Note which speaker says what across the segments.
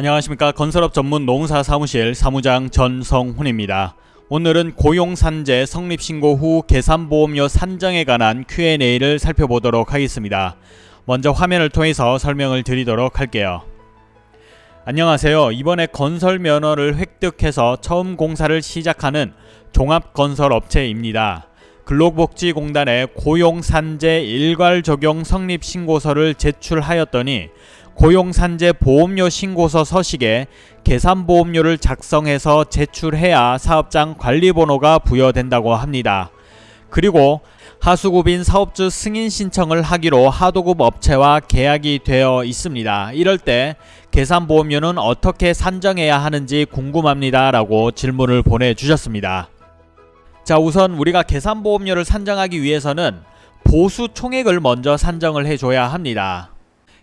Speaker 1: 안녕하십니까 건설업 전문 농사 사무실 사무장 전성훈입니다. 오늘은 고용산재 성립신고 후 계산보험료 산정에 관한 Q&A를 살펴보도록 하겠습니다. 먼저 화면을 통해서 설명을 드리도록 할게요. 안녕하세요. 이번에 건설 면허를 획득해서 처음 공사를 시작하는 종합건설업체입니다. 근로복지공단에 고용산재 일괄 적용 성립 신고서를 제출하였더니 고용산재 보험료 신고서 서식에 계산보험료를 작성해서 제출해야 사업장 관리번호가 부여된다고 합니다. 그리고 하수급인 사업주 승인 신청을 하기로 하도급 업체와 계약이 되어 있습니다. 이럴 때 계산보험료는 어떻게 산정해야 하는지 궁금합니다. 라고 질문을 보내주셨습니다. 자 우선 우리가 계산보험료를 산정하기 위해서는 보수 총액을 먼저 산정을 해줘야 합니다.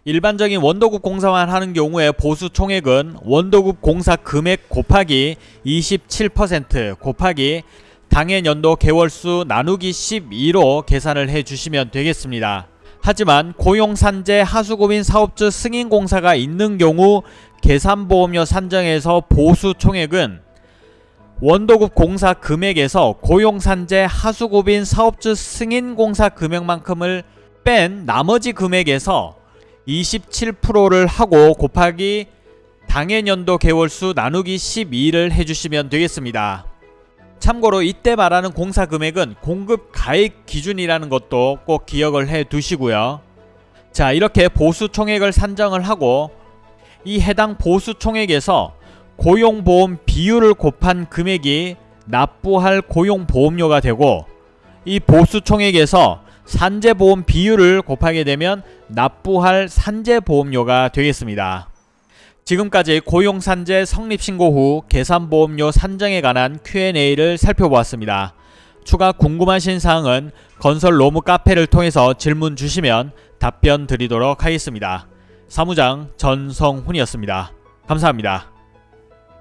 Speaker 1: 일반적인 원도급 공사만 하는 경우에 보수 총액은 원도급 공사 금액 곱하기 27% 곱하기 당해 연도 개월수 나누기 12로 계산을 해 주시면 되겠습니다. 하지만 고용산재 하수급인 사업주 승인공사가 있는 경우 계산보험료 산정에서 보수 총액은 원도급 공사 금액에서 고용산재 하수급인 사업주 승인공사 금액만큼을 뺀 나머지 금액에서 27%를 하고 곱하기 당해년도 개월수 나누기 12를 해주시면 되겠습니다. 참고로 이때 말하는 공사 금액은 공급 가액 기준이라는 것도 꼭 기억을 해 두시고요. 자 이렇게 보수 총액을 산정을 하고 이 해당 보수 총액에서 고용보험 비율을 곱한 금액이 납부할 고용보험료가 되고 이 보수 총액에서 산재보험 비율을 곱하게 되면 납부할 산재보험료가 되겠습니다. 지금까지 고용산재 성립신고 후 계산보험료 산정에 관한 Q&A를 살펴보았습니다. 추가 궁금하신 사항은 건설 로무 카페를 통해서 질문 주시면 답변 드리도록 하겠습니다. 사무장 전성훈이었습니다. 감사합니다.